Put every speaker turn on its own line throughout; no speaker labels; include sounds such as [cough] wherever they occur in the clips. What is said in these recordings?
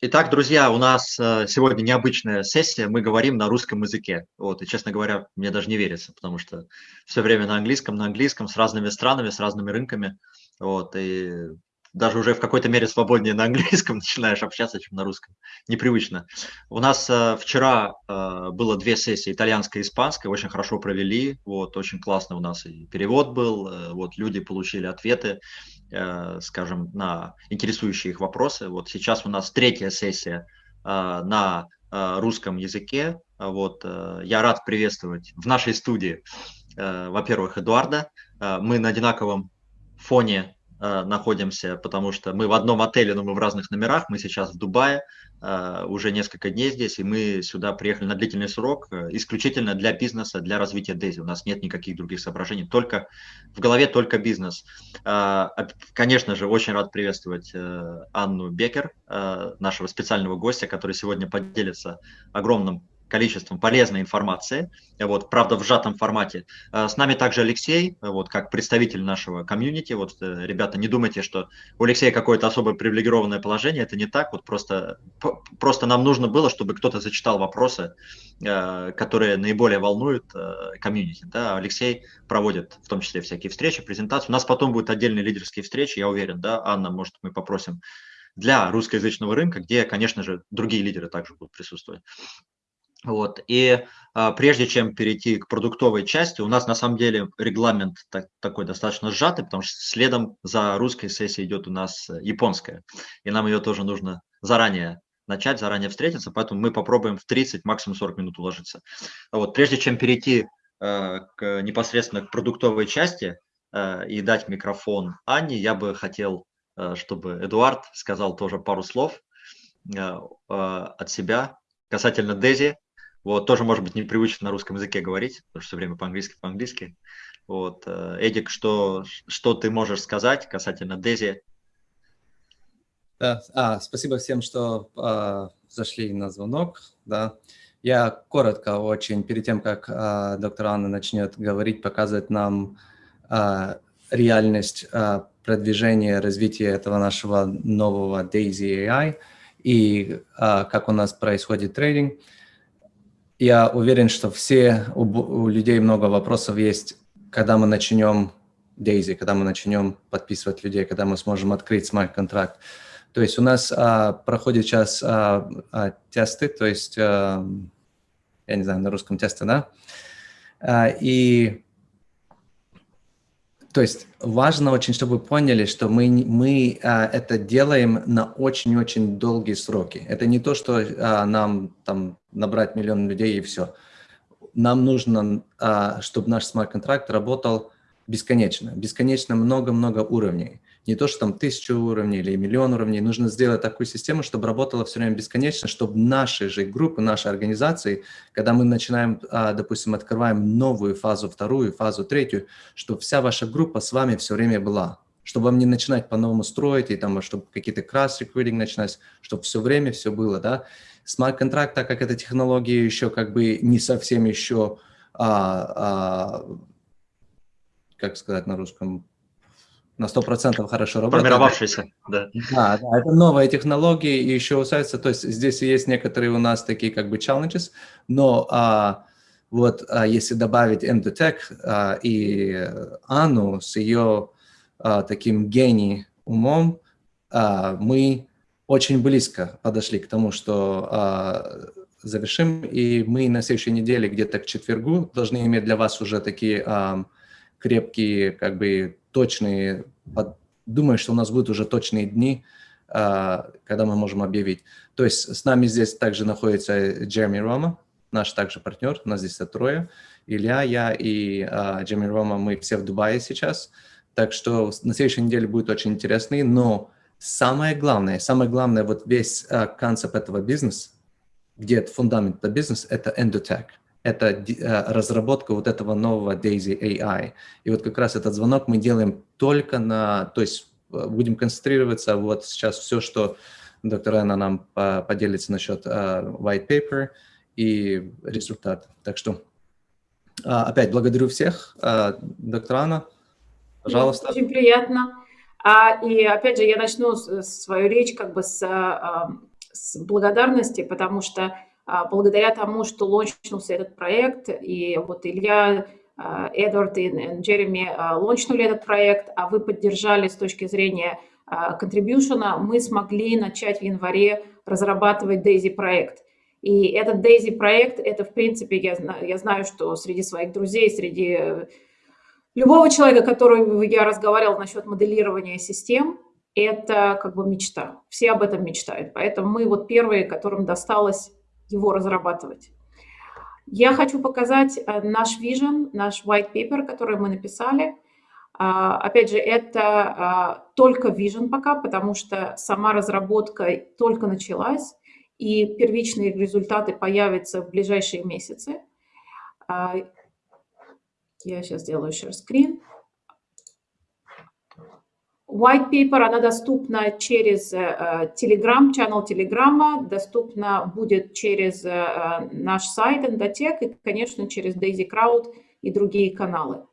Итак, друзья, у нас э, сегодня необычная сессия, мы говорим на русском языке. Вот, и, честно говоря, мне даже не верится, потому что все время на английском, на английском, с разными странами, с разными рынками. Вот, и даже уже в какой-то мере свободнее на английском [laughs] начинаешь общаться, чем на русском. Непривычно. У нас э, вчера э, было две сессии, итальянская и испанская, очень хорошо провели, вот, очень классно у нас и перевод был, э, вот, люди получили ответы, э, скажем, на интересующие их вопросы. Вот сейчас у нас третья сессия э, на э, русском языке. Вот, э, я рад приветствовать в нашей студии, э, во-первых, Эдуарда. Э, мы на одинаковом фоне Э, находимся, потому что мы в одном отеле, но мы в разных номерах. Мы сейчас в Дубае, э, уже несколько дней здесь, и мы сюда приехали на длительный срок, э, исключительно для бизнеса, для развития Дейзи. У нас нет никаких других соображений, только в голове только бизнес. Конечно же, очень рад приветствовать Анну Бекер, нашего специального гостя, который сегодня поделится огромным количеством полезной информации, вот, правда, в сжатом формате. А, с нами также Алексей, вот, как представитель нашего комьюнити. Вот, э, ребята, не думайте, что у Алексея какое-то особое привилегированное положение, это не так, вот просто, просто нам нужно было, чтобы кто-то зачитал вопросы, э, которые наиболее волнуют э, комьюнити. Да? Алексей проводит в том числе всякие встречи, презентации. У нас потом будут отдельные лидерские встречи, я уверен, да, Анна, может, мы попросим для русскоязычного рынка, где, конечно же, другие лидеры также будут присутствовать. Вот. И а, прежде чем перейти к продуктовой части, у нас на самом деле регламент так, такой достаточно сжатый, потому что следом за русской сессией идет у нас э, японская. И нам ее тоже нужно заранее начать, заранее встретиться, поэтому мы попробуем в 30, максимум 40 минут уложиться. Вот. Прежде чем перейти э, к, непосредственно к продуктовой части э, и дать микрофон Анне, я бы хотел, э, чтобы Эдуард сказал тоже пару слов э, э, от себя касательно Дези, вот, тоже, может быть, непривычно на русском языке говорить, потому что все время по-английски, по-английски. Вот, э, Эдик, что, что ты можешь сказать касательно Дези?
Да, а, спасибо всем, что а, зашли на звонок. Да. Я коротко очень, перед тем, как а, доктор Анна начнет говорить, показывать нам а, реальность а, продвижения, развития этого нашего нового Daisy AI и а, как у нас происходит трейдинг. Я уверен, что все, у, у людей много вопросов есть, когда мы начнем Daisy, когда мы начнем подписывать людей, когда мы сможем открыть смарт-контракт. То есть у нас а, проходит сейчас а, а, тесты, то есть, а, я не знаю, на русском тесты, да? А, и то есть важно очень, чтобы вы поняли, что мы, мы а, это делаем на очень-очень долгие сроки. Это не то, что а, нам там набрать миллион людей и все. Нам нужно, а, чтобы наш смарт-контракт работал бесконечно, бесконечно много-много уровней не то, что там тысячу уровней или миллион уровней, нужно сделать такую систему, чтобы работала все время бесконечно, чтобы наши же группы, наши организации, когда мы начинаем, а, допустим, открываем новую фазу, вторую фазу, третью, чтобы вся ваша группа с вами все время была, чтобы вам не начинать по-новому строить, и там, чтобы какие-то кросс-рекрутинг начинать, чтобы все время все было, да. Смарт-контракт, так как эта технология еще как бы не совсем еще, а, а, как сказать на русском, на 100% хорошо работает.
Формировавшийся, да.
Да, да, это новая технология и еще усается, то есть здесь есть некоторые у нас такие как бы challenges, но а, вот а, если добавить Endotech а, и Анну с ее а, таким гений умом, а, мы очень близко подошли к тому, что а, завершим, и мы на следующей неделе где-то к четвергу должны иметь для вас уже такие а, крепкие, как бы точные, думаю, что у нас будут уже точные дни, а, когда мы можем объявить. То есть с нами здесь также находится Джереми Рома, наш также партнер, у нас здесь трое, Илья, я и uh, Джереми Рома, мы все в Дубае сейчас, так что на следующей неделе будет очень интересный, но самое главное, самое главное, вот весь uh, концепт этого бизнеса, где это фундамент этого бизнеса, это Endotech это э, разработка вот этого нового Daisy AI. И вот как раз этот звонок мы делаем только на, то есть э, будем концентрироваться вот сейчас все, что доктор Анна нам поделится насчет uh, white paper и результат. Так что опять благодарю всех. Доктор Анна, пожалуйста.
Очень приятно. А, и опять же, я начну свою речь как бы с с благодарности, потому что благодаря тому, что лончнулся этот проект, и вот Илья, Эдвард и Джереми лончнули этот проект, а вы поддержали с точки зрения контрибьюшена, мы смогли начать в январе разрабатывать Daisy проект. И этот Daisy проект, это в принципе, я знаю, я знаю, что среди своих друзей, среди э, любого человека, которого я разговаривал насчет моделирования систем, это как бы мечта. Все об этом мечтают. Поэтому мы вот первые, которым досталось его разрабатывать. Я хочу показать э, наш vision, наш white paper, который мы написали. А, опять же, это а, только vision пока, потому что сама разработка только началась и первичные результаты появятся в ближайшие месяцы. А, я сейчас сделаю share screen. White paper, она доступна через uh, Telegram, channel Telegram, доступна будет через uh, наш сайт Endotech и, конечно, через Daisy Crowd и другие каналы.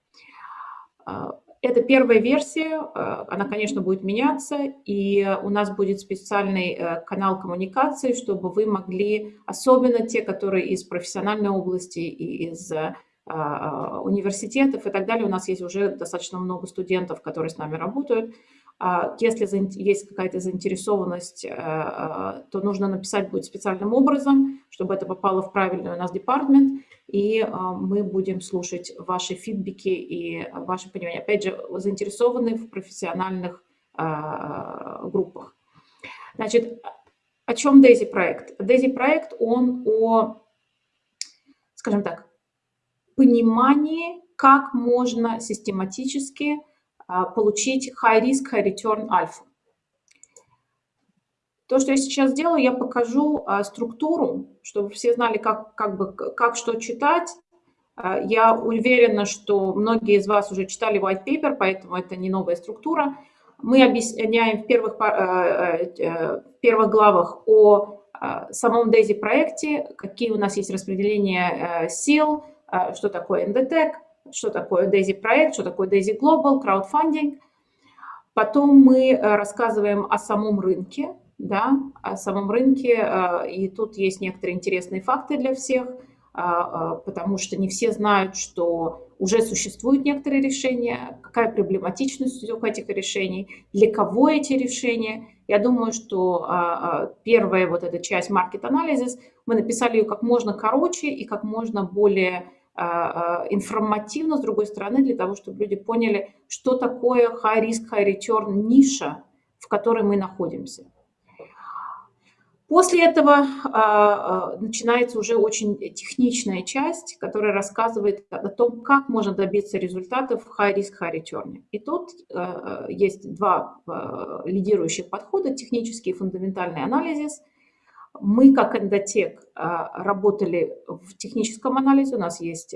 Uh, это первая версия, э, она, конечно, будет меняться, и у нас будет специальный э, канал коммуникации, чтобы вы могли, особенно те, которые из профессиональной области и из э, университетов и так далее, у нас есть уже достаточно много студентов, которые с нами работают, а если есть какая-то заинтересованность, то нужно написать будет специальным образом, чтобы это попало в правильный у нас департмент, и а, мы будем слушать ваши фидбэки и ваше понимание. Опять же, заинтересованы в профессиональных а, группах. Значит, о чем Daisy проект? Daisy проект, он о, скажем так, понимании, как можно систематически а, получить high risk, high return альфа. То, что я сейчас сделаю, я покажу а, структуру, чтобы все знали, как, как, бы, как что читать. А, я уверена, что многие из вас уже читали white paper, поэтому это не новая структура. Мы объясняем в первых, в первых главах о самом DAISY проекте, какие у нас есть распределения сил, что такое NDTech, что такое DAISY проект, что такое DAISY Global, краудфандинг. Потом мы э, рассказываем о самом рынке, да, о самом рынке, э, и тут есть некоторые интересные факты для всех, потому что не все знают, что уже существуют некоторые решения, какая проблематичность у этих решений, для кого эти решения. Я думаю, что первая вот эта часть market analysis, мы написали ее как можно короче и как можно более информативно, с другой стороны, для того, чтобы люди поняли, что такое high risk, high return ниша, в которой мы находимся. После этого э, начинается уже очень техничная часть, которая рассказывает о том, как можно добиться результатов в high risk, high return. И тут э, есть два лидирующих подхода, технический и фундаментальный анализ. Мы, как эндотек, работали в техническом анализе, у нас есть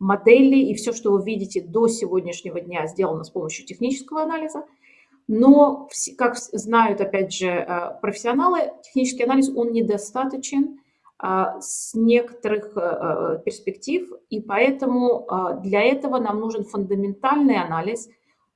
модели, и все, что вы видите до сегодняшнего дня, сделано с помощью технического анализа – но, как знают, опять же, э, профессионалы, технический анализ, он недостаточен а, с некоторых э, э, перспектив, и поэтому для этого нам нужен фундаментальный анализ,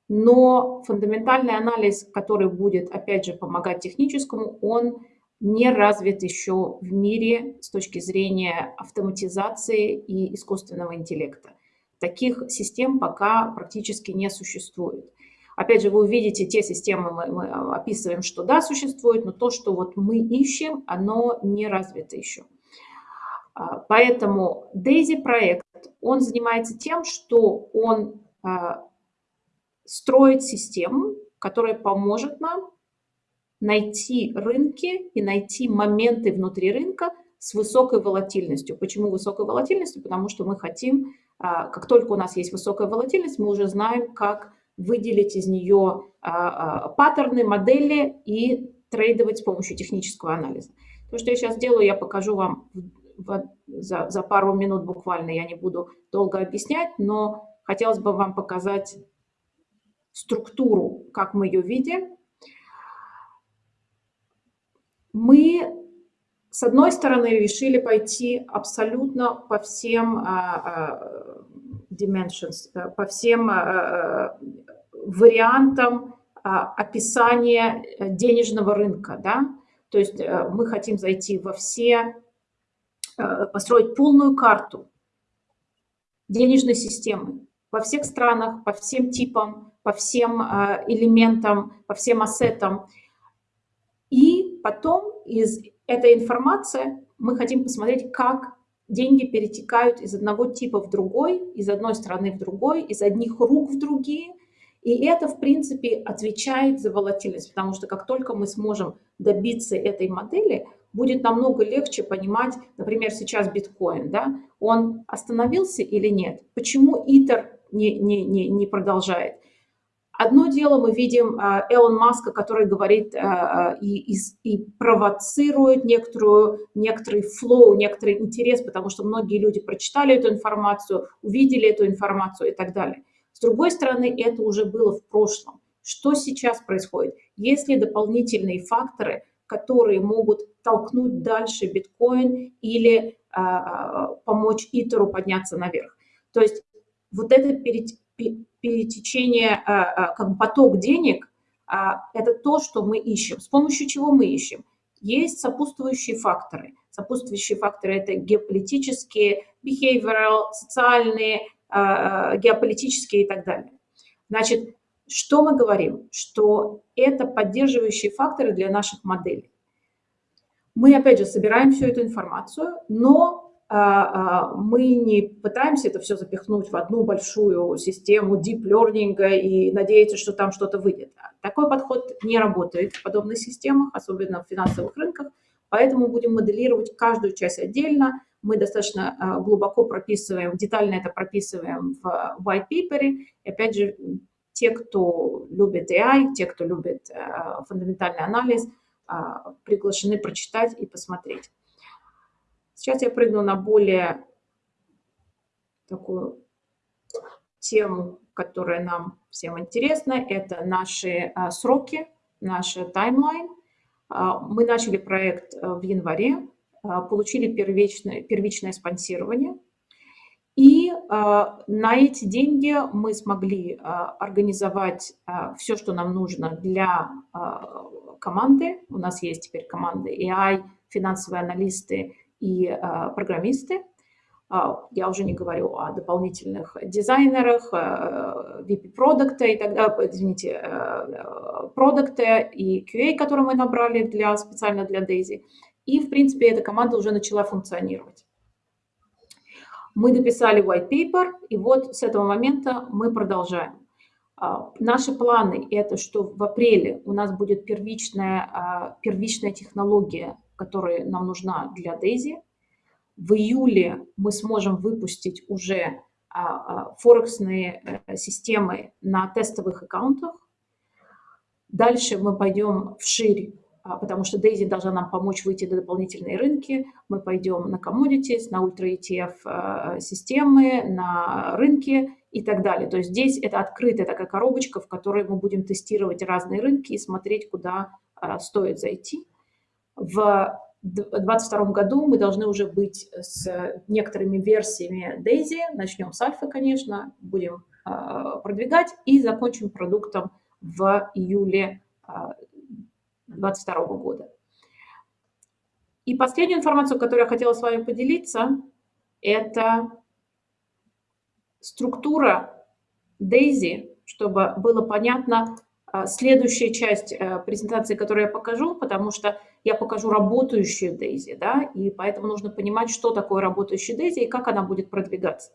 но фундаментальный анализ, который будет, опять же, помогать техническому, он не развит еще в мире с точки зрения автоматизации и искусственного интеллекта. Таких систем пока практически не существует. Опять же, вы увидите, те системы мы, мы описываем, что да, существует, но то, что вот мы ищем, оно не развито еще. А, поэтому Daisy проект, он занимается тем, что он а, строит систему, которая поможет нам найти рынки и найти моменты внутри рынка с высокой волатильностью. Почему высокой волатильностью? Потому что мы хотим, а, как только у нас есть высокая волатильность, мы уже знаем, как выделить из нее а, а, паттерны, модели и трейдовать с помощью технического анализа. То, что я сейчас делаю, я покажу вам за, за пару минут буквально, я не буду долго объяснять, но хотелось бы вам показать структуру, как мы ее видим. Мы, с одной стороны, решили пойти абсолютно по всем а, dimensions, э, по всем э, э, вариантам описания денежного рынка. Да? То есть мы хотим зайти во все, построить полную карту денежной системы во всех странах, по всем типам, по всем элементам, по всем ассетам. И потом из этой информации мы хотим посмотреть, как деньги перетекают из одного типа в другой, из одной страны в другой, из одних рук в другие. И это, в принципе, отвечает за волатильность, потому что как только мы сможем добиться этой модели, будет намного легче понимать, например, сейчас биткоин, да, он остановился или нет, почему Итер не, не, не, не продолжает. Одно дело мы видим э, Элон Маска, который говорит э, э, и, и, и провоцирует некоторую, некоторый флоу, некоторый интерес, потому что многие люди прочитали эту информацию, увидели эту информацию и так далее. С другой стороны, это уже было в прошлом. Что сейчас происходит? Есть ли дополнительные факторы, которые могут толкнуть дальше биткоин или а, помочь Итеру подняться наверх? То есть вот это перетечение, а, а, как бы поток денег, а, это то, что мы ищем. С помощью чего мы ищем? Есть сопутствующие факторы. Сопутствующие факторы – это геополитические, behavioral, социальные, геополитические и так далее. Значит, что мы говорим? Что это поддерживающие факторы для наших моделей. Мы, опять же, собираем всю эту информацию, но мы не пытаемся это все запихнуть в одну большую систему deep learning и надеяться, что там что-то выйдет. Такой подход не работает в подобных системах, особенно в финансовых рынках, поэтому будем моделировать каждую часть отдельно. Мы достаточно а, глубоко прописываем, детально это прописываем в white paper. И опять же, те, кто любит AI, те, кто любит фундаментальный анализ, приглашены прочитать и посмотреть. Сейчас я прыгну на более такую тему, которая нам всем интересна. Это наши а, сроки, наш таймлайн. А, мы начали проект а, в январе, а, получили первичное, первичное спонсирование. И а, на эти деньги мы смогли а, организовать все, что нам нужно для команды. У нас есть теперь команды AI, финансовые аналисты и а, программисты. А, я уже не говорю о дополнительных дизайнерах, VP продукта и далее, извините, продукта и QA, который мы набрали для, специально для Daisy. И, в принципе, эта команда уже начала функционировать. Мы дописали white paper, и вот с этого момента мы продолжаем. Наши планы – это что в апреле у нас будет первичная, первичная технология которая нам нужна для Дейзи. В июле мы сможем выпустить уже а, а, форексные э, системы на тестовых аккаунтах. Дальше мы пойдем вширь, а, потому что Daisy должна нам помочь выйти на дополнительные рынки. Мы пойдем на commodities, на ультра ETF системы, на рынки и так далее. То есть здесь это открытая такая коробочка, в которой мы будем тестировать разные рынки и смотреть, куда стоит зайти. В 2022 году мы должны уже быть с некоторыми версиями Daisy. Начнем с альфа, конечно, будем а, продвигать и закончим продуктом в июле 2022 а, года. И последнюю информацию, которую я хотела с вами поделиться, это структура Daisy, чтобы было понятно, следующая часть э, презентации, которую я покажу, потому что я покажу работающую Дейзи, да, и поэтому нужно понимать, что такое работающая Дейзи и как она будет продвигаться.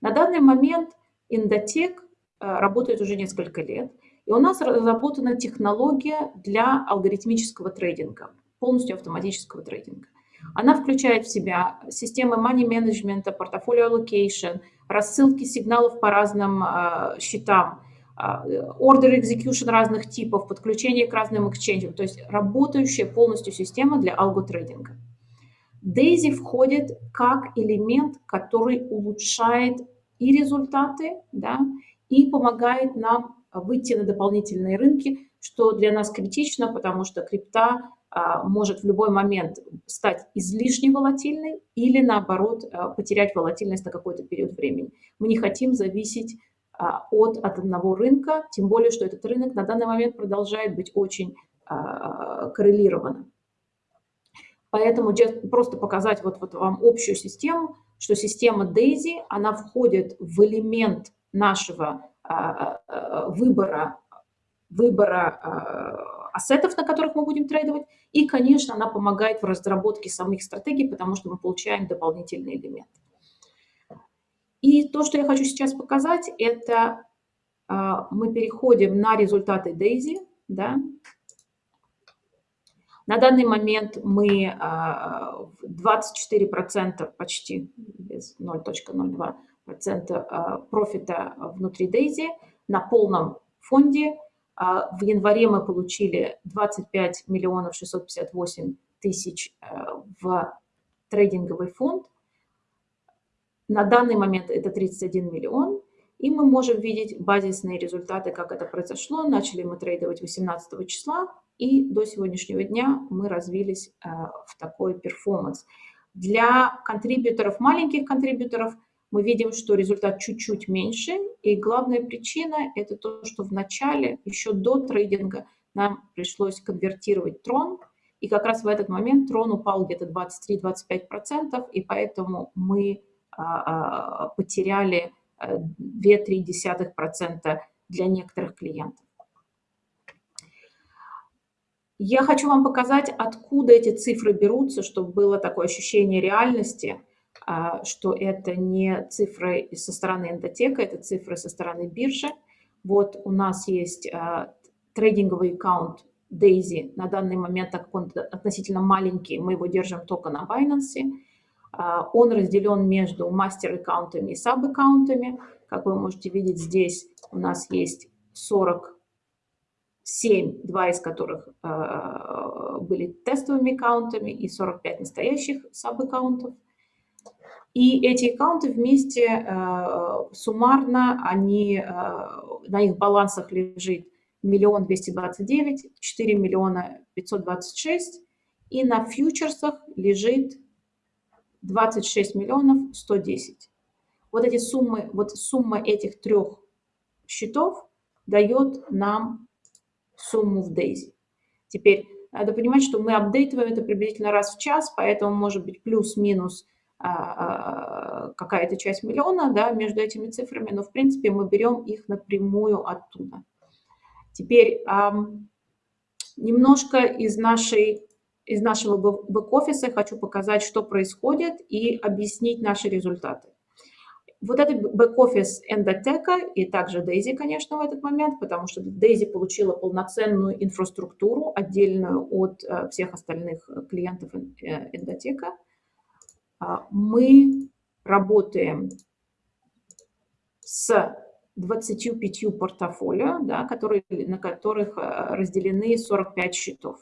На данный момент Indotech э, работает уже несколько лет, и у нас разработана технология для алгоритмического трейдинга, полностью автоматического трейдинга. Она включает в себя системы money management, портфолио allocation, рассылки сигналов по разным э, счетам, а, order execution разных типов, подключение к разным эксченджам, то есть работающая полностью система для алготрейдинга. Daisy входит как элемент, который улучшает и результаты, да, и помогает нам выйти на дополнительные рынки, что для нас критично, потому что крипта а, может в любой момент стать излишне волатильной или, наоборот, а, потерять волатильность на какой-то период времени. Мы не хотим зависеть от, от одного рынка, тем более, что этот рынок на данный момент продолжает быть очень а, коррелированным. Поэтому просто показать вот, вот вам общую систему, что система DAISY, она входит в элемент нашего а, а, выбора, выбора а, ассетов, на которых мы будем трейдовать, и, конечно, она помогает в разработке самих стратегий, потому что мы получаем дополнительный элемент. И то, что я хочу сейчас показать, это мы переходим на результаты DAISY, да, на данный момент мы 24% почти, без 0.02% профита внутри Дейзи на полном фонде. А, в январе мы получили 25 миллионов 658 тысяч э, в трейдинговый фонд. На данный момент это 31 миллион. И мы можем видеть базисные результаты, как это произошло. Начали мы трейдовать 18 числа, и до сегодняшнего дня мы развились э, в такой перформанс. Для контрибьюторов, маленьких контрибьюторов, мы видим, что результат чуть-чуть меньше. И главная причина – это то, что в начале, еще до трейдинга, нам пришлось конвертировать трон. И как раз в этот момент трон упал где-то 23-25%, и поэтому мы потеряли 2-3% э, для некоторых клиентов. Я хочу вам показать, откуда эти цифры берутся, чтобы было такое ощущение реальности, а, что это не цифры со стороны эндотека, это цифры со стороны биржи. Вот у нас есть а, трейдинговый аккаунт Daisy. На данный момент, так как он относительно маленький, мы его держим только на Binance. А, он разделен между мастер-аккаунтами и саб-аккаунтами. Как вы можете видеть, здесь у нас есть 40 7, два из которых э, были тестовыми аккаунтами и 45 настоящих саб-аккаунтов. И эти аккаунты вместе э, суммарно, они, на их балансах лежит миллион двести двадцать девять, четыре миллиона пятьсот двадцать шесть, и на фьючерсах лежит 26 миллионов 110. Вот эти суммы, вот сумма этих трех счетов дает нам сумму в Daisy. Теперь надо понимать, что мы апдейтываем это приблизительно раз в час, поэтому может быть плюс-минус а, а, какая-то часть миллиона да, между этими цифрами, но в принципе мы берем их напрямую оттуда. Теперь немножко из, нашей, из нашего бэк-офиса хочу показать, что происходит и объяснить наши результаты. Вот этот бэк-офис Endoteka и также Daisy, конечно, в этот момент, потому что Daisy получила полноценную инфраструктуру, отдельную от э, всех остальных клиентов Endoteka. А, мы работаем с 25 портфолио, да, которые, на которых э, разделены 45 счетов.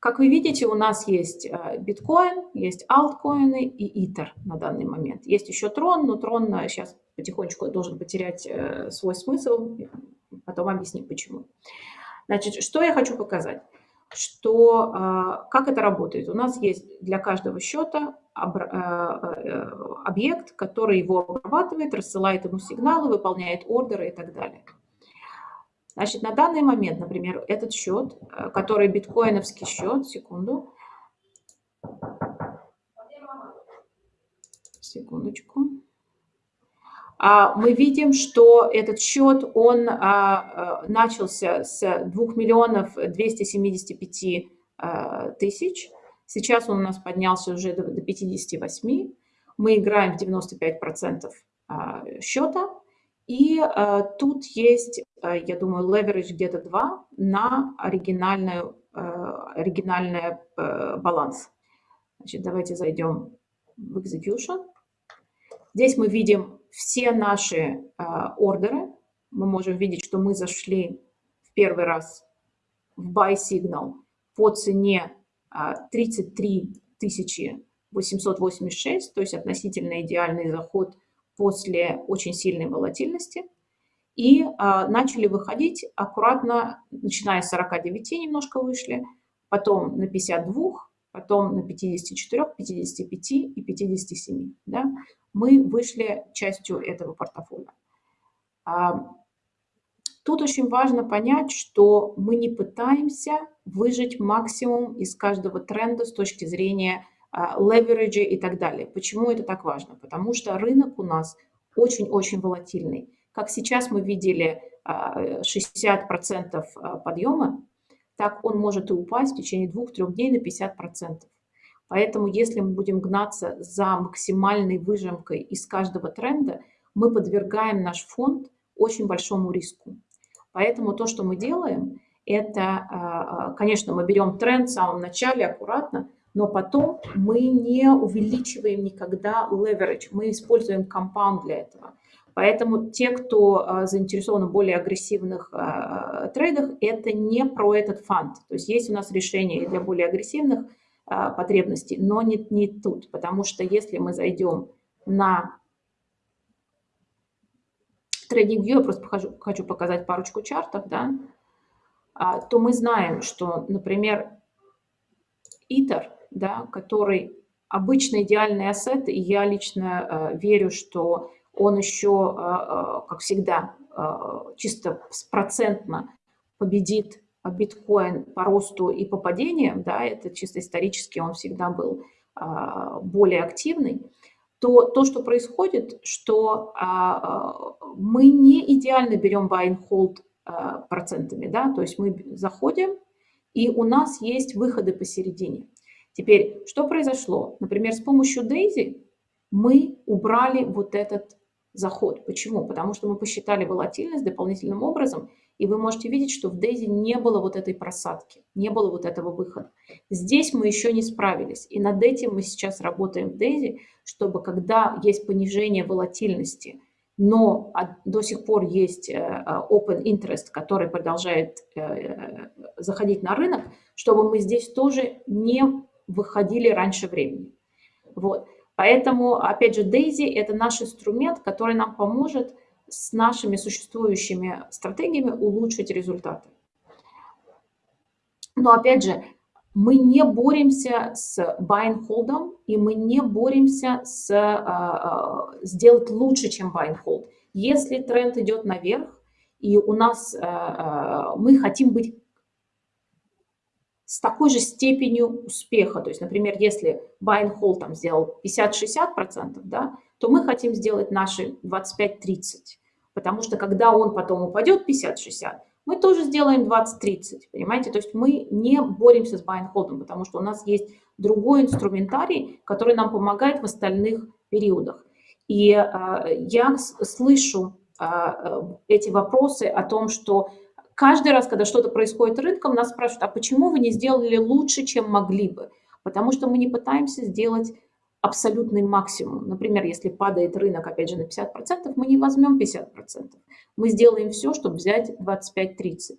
Как вы видите, у нас есть э, биткоин, есть альткоины и итер на данный момент. Есть еще трон, но трон сейчас э, потихонечку должен потерять э, свой смысл. Потом объясним, почему. Значит, что я хочу показать? Что, как это работает? У нас есть для каждого счета объект, который его обрабатывает, рассылает ему сигналы, выполняет ордеры и так далее. Значит, на данный момент, например, этот счет, э, который биткоиновский счет, секунду, секундочку, а, мы видим, что этот счет, он а, э, начался с 2 миллионов 275 э, тысяч. Сейчас он у нас поднялся уже до 58. Мы играем в 95% а, счета. И э, тут есть, э, я думаю, leverage где-то 2 на оригинальную, э, оригинальный баланс. Значит, давайте зайдем в execution. Здесь мы видим все наши ордеры. Мы можем видеть, что мы зашли в первый раз в buy signal по цене э, 33 886, то есть относительно идеальный заход – после очень сильной волатильности и а, начали выходить аккуратно, начиная с 49 немножко вышли, потом на 52, потом на 54, 55 и 57. Да? Мы вышли частью этого портфолио. А, Тут очень важно понять, что мы не пытаемся выжить максимум из каждого тренда с точки зрения левериджа и так далее. Почему это так важно? Потому что рынок у нас очень-очень волатильный. Как сейчас мы видели 60% а, подъема, так он может и упасть в течение двух-трех дней на 50%. Поэтому если мы будем гнаться за максимальной выжимкой из каждого тренда, мы подвергаем наш фонд очень большому риску. Поэтому то, что мы делаем, это, а, а, конечно, мы берем тренд в самом начале аккуратно, но потом мы не увеличиваем никогда leverage, мы используем компаунд для этого. Поэтому те, кто а, заинтересован в более агрессивных трейдах, это не про этот фонд. То есть есть у нас решение для более агрессивных потребностей, но не, не тут, потому что если мы зайдем на TradingView, я просто хочу, хочу показать парочку чартов, да, а, то мы знаем, что, например, ИТЕР, да, который обычно идеальный ассет, и я лично э, верю, что он еще, э, э, как всегда, э, чисто процентно победит биткоин по росту и по падениям, да, это чисто исторически он всегда был э, более активный, то то, что происходит, что а, а, мы не идеально берем buy and hold а, процентами, да, то есть мы заходим, и у нас есть выходы посередине. Теперь, что произошло? Например, с помощью Daisy мы убрали вот этот заход. Почему? Потому что мы посчитали волатильность дополнительным образом, и вы можете видеть, что в Дейзи не было вот этой просадки, не было вот этого выхода. Здесь мы еще не справились, и над этим мы сейчас работаем в Дейзи, чтобы когда есть понижение волатильности, но до сих пор есть э, open interest, который продолжает э, заходить на рынок, чтобы мы здесь тоже не выходили раньше времени. Вот. Поэтому, опять же, Daisy – это наш инструмент, который нам поможет с нашими существующими стратегиями улучшить результаты. Но, опять же, мы не боремся с buy and hold, и мы не боремся с uh, сделать лучше, чем buy and hold. Если тренд идет наверх, и у нас uh, мы хотим быть с такой же степенью успеха. То есть, например, если buy and hold там сделал 50-60%, да, то мы хотим сделать наши 25-30%. Потому что когда он потом упадет 50-60%, мы тоже сделаем 20-30%, понимаете? То есть мы не боремся с buy and hold, потому что у нас есть другой инструментарий, который нам помогает в остальных периодах. И э, я слышу э, эти вопросы о том, что Каждый раз, когда что-то происходит рынком, нас спрашивают, а почему вы не сделали лучше, чем могли бы? Потому что мы не пытаемся сделать абсолютный максимум. Например, если падает рынок, опять же, на 50%, мы не возьмем 50%. Мы сделаем все, чтобы взять 25-30%.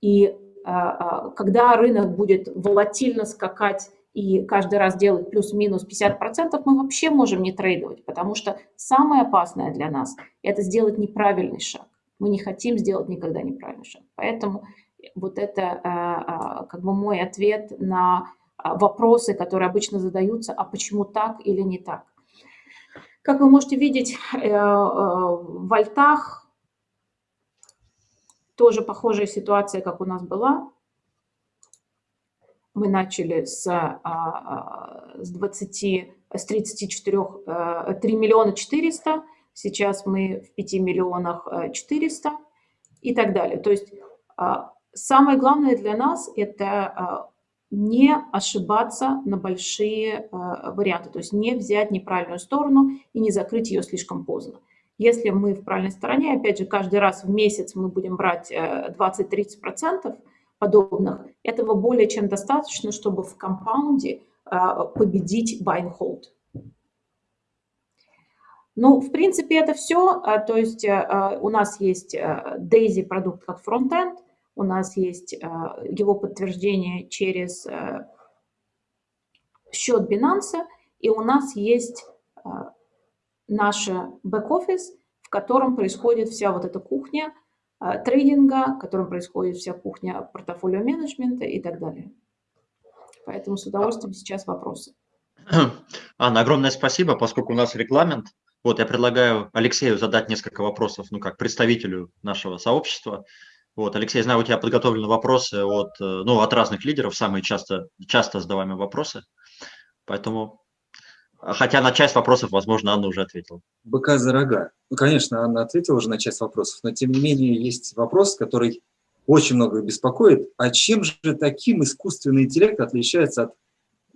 И а, а, когда рынок будет волатильно скакать и каждый раз делать плюс-минус 50%, мы вообще можем не трейдовать, потому что самое опасное для нас – это сделать неправильный шаг. Мы не хотим сделать никогда неправильный шаг. Поэтому вот это а, а, как бы мой ответ на а, вопросы, которые обычно задаются, а почему так или не так. Как вы можете видеть, э, э, в Альтах тоже похожая ситуация, как у нас была. Мы начали с, с 20, с 34, 3 миллиона 400, сейчас мы в 5 миллионах 400 э, и так далее. То есть а, самое главное для нас – это а, не ошибаться на большие а, варианты, то есть не взять неправильную сторону и не закрыть ее слишком поздно. Если мы в правильной стороне, опять же, каждый раз в месяц мы будем брать 20-30% подобных, этого более чем достаточно, чтобы в компаунде победить buy and hold. Ну, в принципе, это все. А, то есть э, а, у нас есть э, Daisy продукт как фронтенд, у нас есть э, его подтверждение через счет Binance, и у нас есть наш бэк-офис, в котором происходит вся вот эта кухня трейдинга, в котором происходит вся кухня портфолио менеджмента и так далее. Поэтому с удовольствием сейчас вопросы.
Анна, огромное спасибо, поскольку у нас регламент, Вот, я предлагаю Алексею задать несколько вопросов, ну, как представителю нашего сообщества. Вот, Алексей, знаю, у тебя подготовлены вопросы от, э, ну, от разных лидеров, самые часто, часто задаваемые вопросы. Поэтому, хотя на часть вопросов, возможно, Анна уже ответила.
Быка за рога. Ну, конечно, Анна ответила уже на часть вопросов, но тем не менее есть вопрос, который очень много беспокоит. А чем же таким искусственный интеллект отличается от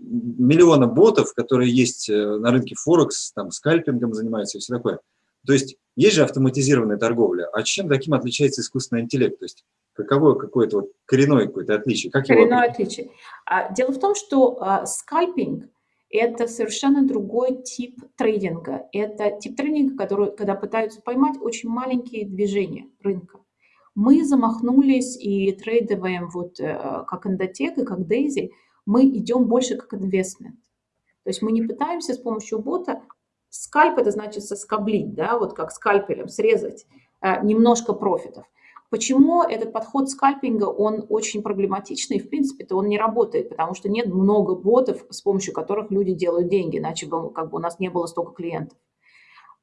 миллиона ботов, которые есть э, на рынке Форекс, там скальпингом занимаются и все такое? То есть есть же автоматизированная торговля, а чем таким отличается искусственный интеллект? То есть каково какое-то вот коренное какое-то отличие? Как
коренное его отличие. А, дело в том, что а, скальпинг – это совершенно другой тип трейдинга. Это тип трейдинга, который, когда пытаются поймать очень маленькие движения рынка. Мы замахнулись и трейдоваем вот э, как эндотек и как дейзи, мы идем больше как инвестмент. То есть мы не пытаемся с помощью бота Скальп – это значит соскоблить, да, вот как скальпелем срезать э, немножко профитов. Почему этот подход скальпинга, он очень проблематичный, в принципе-то он не работает, потому что нет много ботов, с помощью которых люди делают деньги, иначе бы как бы у нас не было столько клиентов.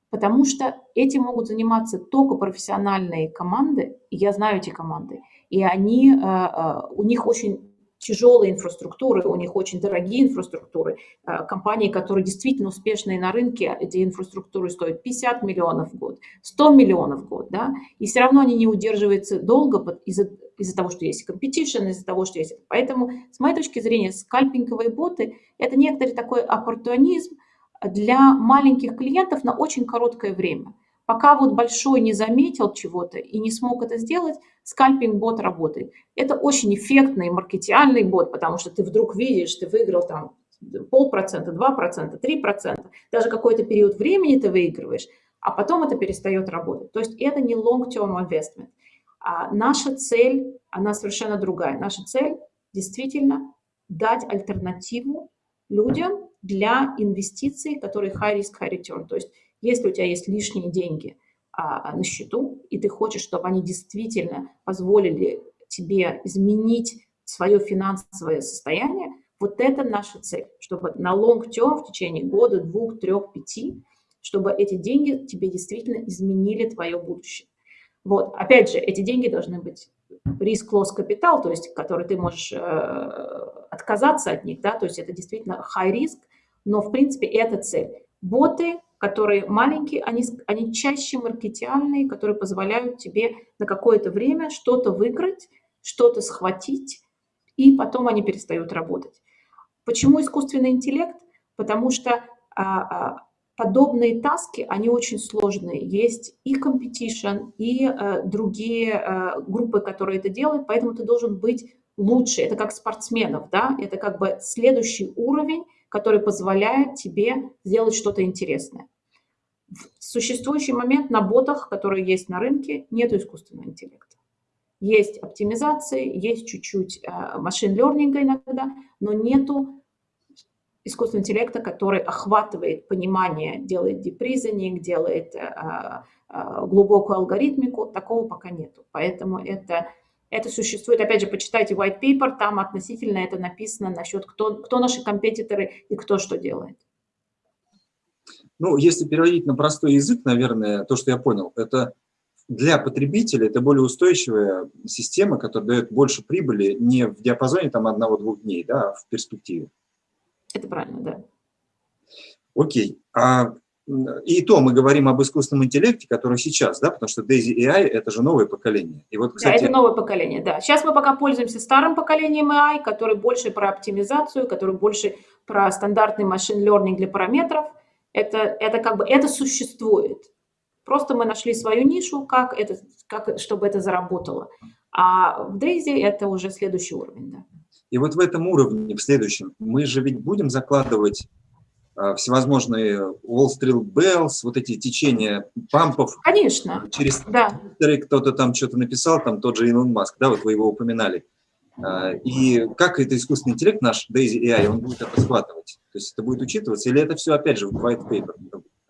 Потому что этим могут заниматься только профессиональные команды, я знаю эти команды, и они, э, э, у них очень тяжелые инфраструктуры, у них очень дорогие инфраструктуры. Э, компании, которые действительно успешные на рынке, эти инфраструктуры стоят 50 миллионов в год, 100 миллионов в год, да, и все равно они не удерживаются долго из-за из того, что есть competition, из-за того, что есть... Поэтому, с моей точки зрения, скальпинговые боты – это некоторый такой оппортунизм для маленьких клиентов на очень короткое время – Пока вот большой не заметил чего-то и не смог это сделать, скальпинг-бот работает. Это очень эффектный маркетиальный бот, потому что ты вдруг видишь, ты выиграл там полпроцента, два процента, три процента, даже какой-то период времени ты выигрываешь, а потом это перестает работать. То есть это не long-term investment. А наша цель, она совершенно другая. Наша цель действительно дать альтернативу людям для инвестиций, которые high risk, high return. То есть если у тебя есть лишние деньги а, на счету, и ты хочешь, чтобы они действительно позволили тебе изменить свое финансовое состояние, вот это наша цель, чтобы на long term в течение года, двух, трех, пяти, чтобы эти деньги тебе действительно изменили твое будущее. Вот, опять же, эти деньги должны быть риск loss капитал, то есть, который ты можешь э, отказаться от них, да, то есть это действительно high risk, но в принципе это цель. Боты которые маленькие, они, они чаще маркетиальные, которые позволяют тебе на какое-то время что-то выиграть, что-то схватить, и потом они перестают работать. Почему искусственный интеллект? Потому что а, а, подобные таски, они очень сложные. Есть и competition, и а, другие а, группы, которые это делают, поэтому ты должен быть лучше. Это как спортсменов, да? Это как бы следующий уровень, который позволяет тебе сделать что-то интересное. В существующий момент на ботах, которые есть на рынке, нет искусственного интеллекта. Есть оптимизации, есть чуть-чуть э, машин лернинга иногда, но нету искусственного интеллекта, который охватывает понимание, делает депризонинг, делает э, э, глубокую алгоритмику, такого пока нету. Поэтому это это существует, опять же, почитайте white paper, там относительно это написано насчет, кто, кто наши компетиторы и кто что делает.
Ну, если переводить на простой язык, наверное, то, что я понял, это для потребителя это более устойчивая система, которая дает больше прибыли не в диапазоне там одного-двух дней, да, а в перспективе.
Это правильно, да.
Окей. А и то мы говорим об искусственном интеллекте, который сейчас, да, потому что Daisy AI – это же новое поколение.
И вот, кстати... Да, это новое поколение, да. Сейчас мы пока пользуемся старым поколением AI, который больше про оптимизацию, который больше про стандартный машин learning для параметров. Это, это как бы, это существует. Просто мы нашли свою нишу, как это, как, чтобы это заработало. А в Daisy это уже следующий уровень, да.
И вот в этом уровне, в следующем, мы же ведь будем закладывать всевозможные Wall Street Bells, вот эти течения пампов.
Конечно,
Через да. кто-то там что-то написал, там тот же Илон Маск, да, вот вы его упоминали. А, и как это искусственный интеллект наш Daisy AI, он будет это схватывать? То есть это будет учитываться, или это все, опять же, в white paper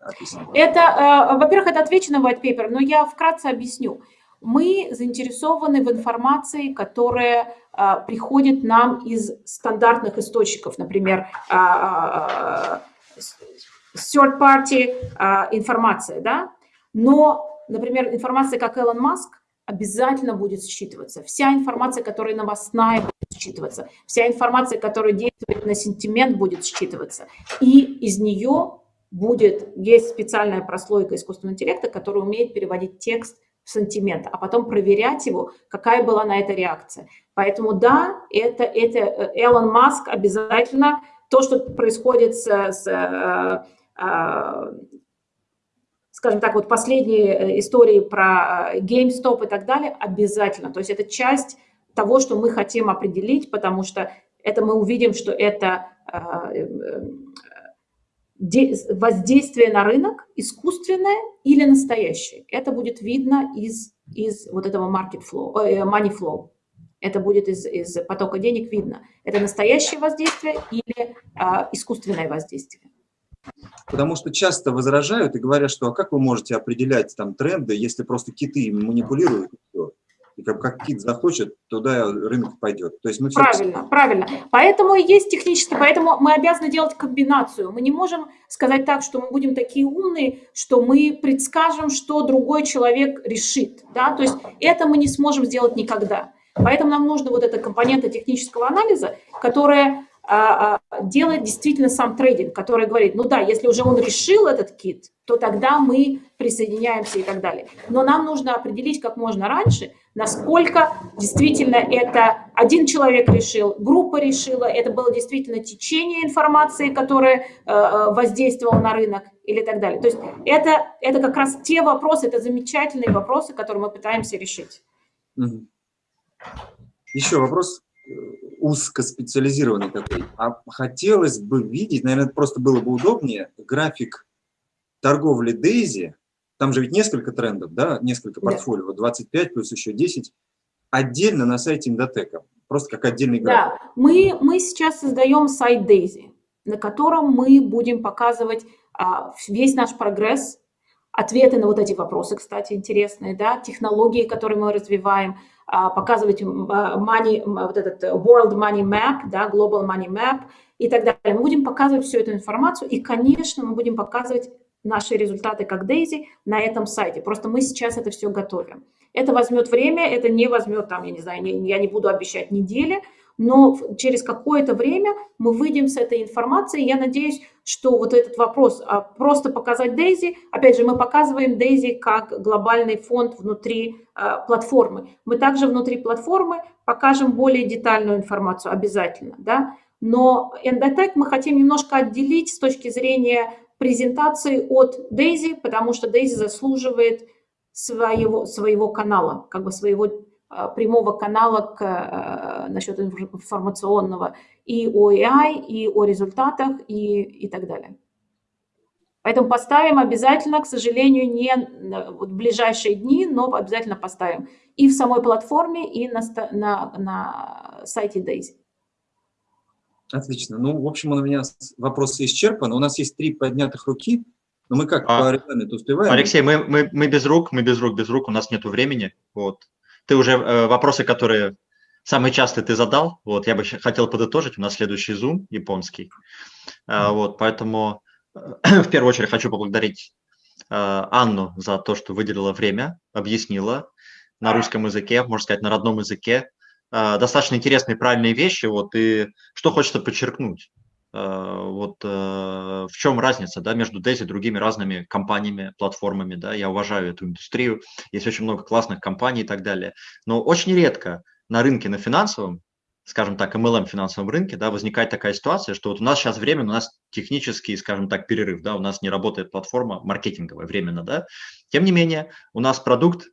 описано? Это, э, во-первых, это отвечено в white paper, но я вкратце объясню. Мы заинтересованы в информации, которая э, приходит нам из стандартных источников, например, э, third-party а, информация, да, но, например, информация, как Элон Маск, обязательно будет считываться. Вся информация, которая новостная, будет считываться. Вся информация, которая действует на сентимент, будет считываться. И из нее будет, есть специальная прослойка искусственного интеллекта, которая умеет переводить текст в сантимент, а потом проверять его, какая была на это реакция. Поэтому да, это, это э, Элон Маск обязательно, то, что происходит с, с э, э, скажем так, вот последние истории про GameStop и так далее, обязательно. То есть это часть того, что мы хотим определить, потому что это мы увидим, что это воздействие на рынок искусственное или настоящее. Это будет видно из, из вот этого market flow, э, money flow. Это будет из, из потока денег видно. Это настоящее воздействие или а, искусственное воздействие.
Потому что часто возражают и говорят, что а как вы можете определять там тренды, если просто киты манипулируют? И как, как кит захочет, туда рынок пойдет. То есть мы
правильно, все... правильно. Поэтому и есть технически, поэтому мы обязаны делать комбинацию. Мы не можем сказать так, что мы будем такие умные, что мы предскажем, что другой человек решит. Да? То есть это мы не сможем сделать никогда. Поэтому нам нужна вот эта компонента технического анализа, которая а, делает действительно сам трейдинг, который говорит, ну да, если уже он решил этот кит, то тогда мы присоединяемся и так далее. Но нам нужно определить как можно раньше, насколько действительно это один человек решил, группа решила, это было действительно течение информации, которое э, э, воздействовало на рынок или так далее. То есть это, это как раз те вопросы, это замечательные вопросы, которые мы пытаемся решить.
Еще вопрос э, узкоспециализированный такой. А хотелось бы видеть, наверное, просто было бы удобнее, график торговли Дейзи, там же ведь несколько трендов, да, несколько портфолио, 25 плюс еще 10, отдельно на сайте Индотека, просто как отдельный график.
Да, мы, мы сейчас создаем сайт Дейзи, на котором мы будем показывать а, весь наш прогресс, ответы на вот эти вопросы, кстати, интересные, да, технологии, которые мы развиваем, а, показывать money, вот этот World Money Map, да, Global Money Map и так далее. Мы будем показывать всю эту информацию, и, конечно, мы будем показывать наши результаты как Дейзи на этом сайте. Просто мы сейчас это все готовим. Это возьмет время, это не возьмет, там, я не знаю, не, я не буду обещать недели, но через какое-то время мы выйдем с этой информацией. Я надеюсь, что вот этот вопрос, а просто показать Дейзи, опять же, мы показываем Дейзи как глобальный фонд внутри а, платформы. Мы также внутри платформы покажем более детальную информацию обязательно, да, но Endotech мы хотим немножко отделить с точки зрения презентации от Дейзи, потому что Дейзи заслуживает своего, своего канала, как бы своего прямого канала к, а, насчет информационного и о AI, и о результатах, и, и так далее. Поэтому поставим обязательно, к сожалению, не в ближайшие дни, но обязательно поставим и в самой платформе, и на, на, на сайте Daisy.
Отлично. Ну, в общем, у меня вопросы исчерпаны. У нас есть три поднятых руки, но мы как а, по регламенту успеваем?
Алексей, мы, мы, мы без рук, мы без рук, без рук, у нас нет времени. Вот. Ты уже э, вопросы, которые самые частые ты задал, вот, я бы хотел подытожить, у нас следующий Zoom японский. Э, вот, поэтому э, [clears throat] в первую очередь хочу поблагодарить э, Анну за то, что выделила время, объяснила на русском языке, можно сказать, на родном языке, а, достаточно интересные правильные вещи, вот, и что хочется подчеркнуть. А, вот э, в чем разница да, между Дейзи и другими разными компаниями, платформами. Да? Я уважаю эту индустрию, есть очень много классных компаний и так далее. Но очень редко на рынке, на финансовом, скажем так, MLM финансовом рынке, да, возникает такая ситуация, что вот у нас сейчас временно, у нас технический, скажем так, перерыв, да, у нас не работает платформа маркетинговая временно, да. Тем не менее, у нас продукт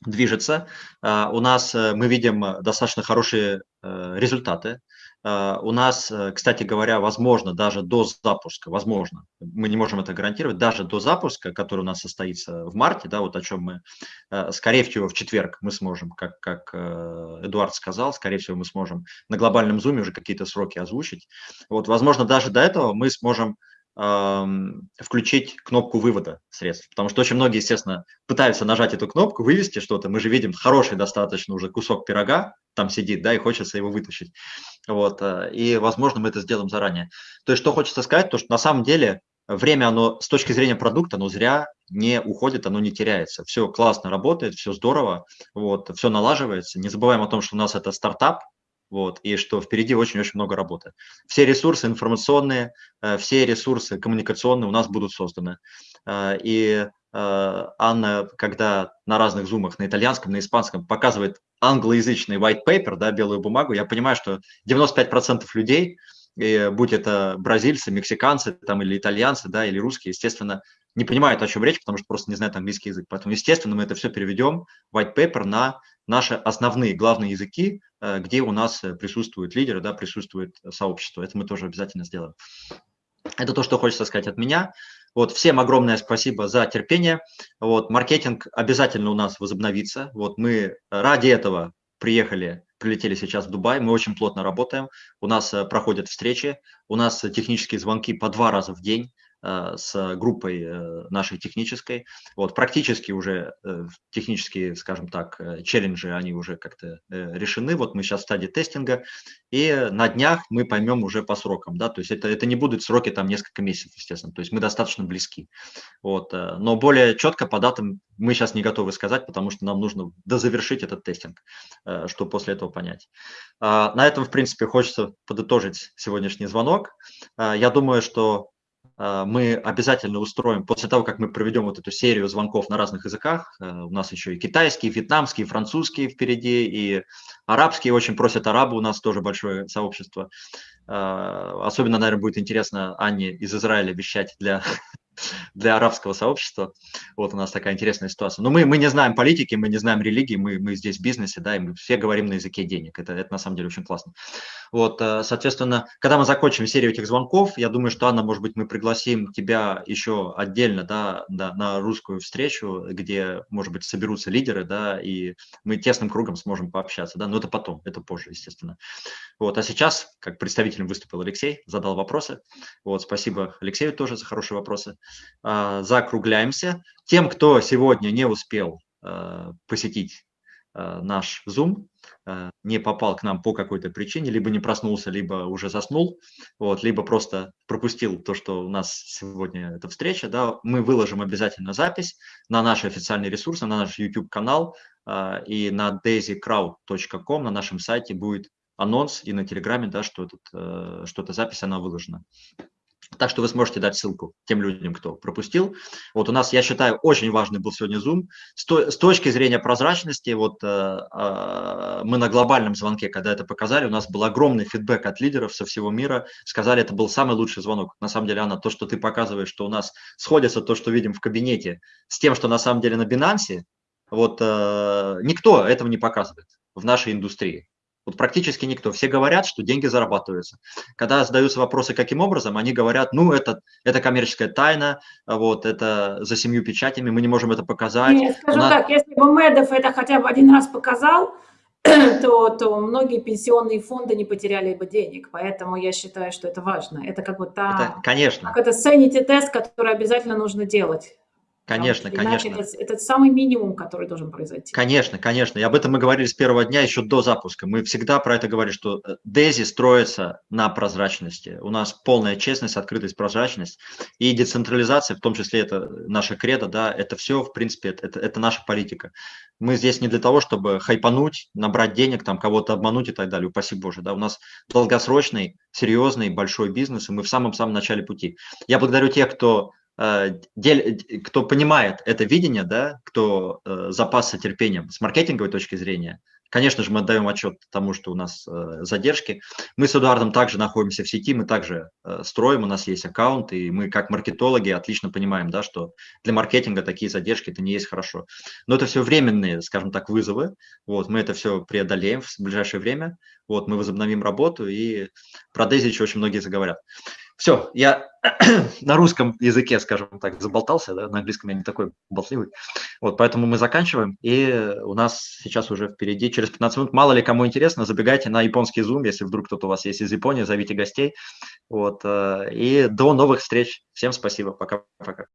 движется. А, у нас э, мы видим э, достаточно хорошие э, результаты. А, у нас, кстати говоря, возможно, даже до запуска, возможно, мы не можем это гарантировать, даже до запуска, который у нас состоится в марте, да, вот о чем мы, скорее всего, в четверг мы сможем, как, как Эдуард сказал, скорее всего, мы сможем на глобальном зуме уже какие-то сроки озвучить. Вот, возможно, даже до этого мы сможем включить кнопку вывода средств. Потому что очень многие, естественно, пытаются нажать эту кнопку, вывести что-то. Мы же видим хороший достаточно уже кусок пирога там сидит, да, и хочется его вытащить. Вот, э, и, возможно, мы это сделаем заранее. То есть, что хочется сказать, то, что на самом деле время, оно с точки зрения продукта, оно зря не уходит, оно не теряется. Все классно работает, все здорово, вот, все налаживается. Не забываем о том, что у нас это стартап, вот, и что впереди очень-очень много работы. Все ресурсы информационные, э, все ресурсы коммуникационные у нас будут созданы. Э, и э, Анна, когда на разных зумах, на итальянском, на испанском, показывает англоязычный white paper, да, белую бумагу, я понимаю, что 95% людей, будь это бразильцы, мексиканцы там, или итальянцы, да, или русские, естественно, не понимают, о чем речь, потому что просто не знают английский язык. Поэтому, естественно, мы это все переведем, white paper, на наши основные, главные языки, э, где у нас э, присутствуют лидеры, да, присутствует сообщество. Это мы тоже обязательно сделаем. Это то, что хочется сказать от меня. Вот, всем огромное спасибо за терпение. Вот, маркетинг обязательно у нас возобновится. Вот, мы ради этого приехали прилетели сейчас в Дубай, мы очень плотно работаем, у нас э, проходят встречи, у нас технические звонки по два раза в день, с группой э, нашей технической. Вот, практически уже э, технические, скажем так, челленджи, они уже как-то решены. Вот мы сейчас в стадии тестинга, и на днях мы поймем уже по срокам, да, то есть это, это не будут сроки там несколько месяцев, естественно, то есть мы достаточно близки. Вот, но более четко по датам мы сейчас не готовы сказать, потому что нам нужно дозавершить этот тестинг, чтобы после этого понять. А, на этом, в принципе, хочется подытожить сегодняшний звонок. Я думаю, что мы обязательно устроим, после того, как мы проведем вот эту серию звонков на разных языках, э, у нас еще и китайский, и вьетнамский, и французский впереди, и арабский, очень просят арабы, у нас тоже большое сообщество. А, особенно, наверное, будет интересно Анне из Израиля вещать для для арабского сообщества. Вот у нас такая интересная ситуация. Но мы, мы не знаем политики, мы не знаем религии, мы, мы здесь в бизнесе, да, и мы все говорим на языке денег. Это, это на самом деле очень классно. Вот, э, соответственно, когда мы закончим серию этих звонков, я думаю, что, Анна, может быть, мы пригласим тебя еще отдельно, да, да на русскую встречу, где, может быть, соберутся лидеры, да, и мы тесным кругом сможем пообщаться, да, но это потом, это позже, естественно. Вот, а сейчас, как представителем выступил Алексей, задал вопросы. Вот, спасибо Алексею тоже за хорошие вопросы. А, закругляемся. Тем, кто сегодня не успел а, посетить а, наш Zoom, не попал к нам по какой-то причине, либо не проснулся, либо уже заснул, вот, либо просто пропустил то, что у нас сегодня эта встреча, да, мы выложим обязательно запись на наши официальные ресурсы, на наш YouTube-канал и на daisycrowd.com на нашем сайте будет анонс и на Телеграме, да, что, этот, э, что эта запись, она выложена. Так что вы сможете дать ссылку тем людям, кто пропустил. Вот у нас, я считаю, очень важный был сегодня Zoom. С, то, с точки зрения прозрачности, вот э, э, мы на глобальном звонке, когда это показали, у нас был огромный фидбэк от лидеров со всего мира. Сказали, это был самый лучший звонок. На самом деле, Анна, то, что ты показываешь, что у нас сходится то, что видим в кабинете, с тем, что на самом деле на Binance, вот э, никто этого не показывает в нашей индустрии. Вот практически никто. Все говорят, что деньги зарабатываются. Когда задаются вопросы, каким образом, они говорят, ну, это, это коммерческая тайна, вот, это за семью печатями, мы не можем это показать.
Нет, скажу нас... так, если бы Медов это хотя бы один раз показал, [clears throat] то, то многие пенсионные фонды не потеряли бы денег. Поэтому я считаю, что это важно. Это как бы та...
Это, конечно.
Как это sanity тест, который обязательно нужно делать.
Конечно, конечно.
Это, это самый минимум, который должен произойти.
Конечно, конечно. И об этом мы говорили с первого дня, еще до запуска. Мы всегда про это говорили, что э, строится на прозрачности. У нас полная честность, открытость, прозрачность. И децентрализация, в том числе это наша кредо, да, это все, в принципе, это, это наша политика. Мы здесь не для того, чтобы хайпануть, набрать денег, там кого-то обмануть и так далее, упаси Боже. Да, у нас долгосрочный, серьезный, большой бизнес, и мы в самом-самом начале пути. Я благодарю тех, кто кто понимает это видение, да, кто э, запасся терпением с маркетинговой точки зрения, конечно же, мы отдаем отчет тому, что у нас э, задержки. Мы с Эдуардом также находимся в сети, мы также строим, у нас есть аккаунт, и мы как маркетологи отлично понимаем, да, что для маркетинга такие задержки это не есть хорошо. Но это все временные, скажем так, вызовы. Вот, мы это все преодолеем в ближайшее время. Вот, мы возобновим работу, и про Дейзи очень многие заговорят. Все, я [clears throat] на русском языке, скажем так, заболтался, да, на английском я не такой болтливый. Вот, поэтому мы заканчиваем, и у нас сейчас уже впереди, через 15 минут, мало ли кому интересно, забегайте на японский Zoom, если вдруг кто-то у вас есть из Японии, зовите гостей. Вот, э, и до новых встреч. Всем спасибо, пока-пока.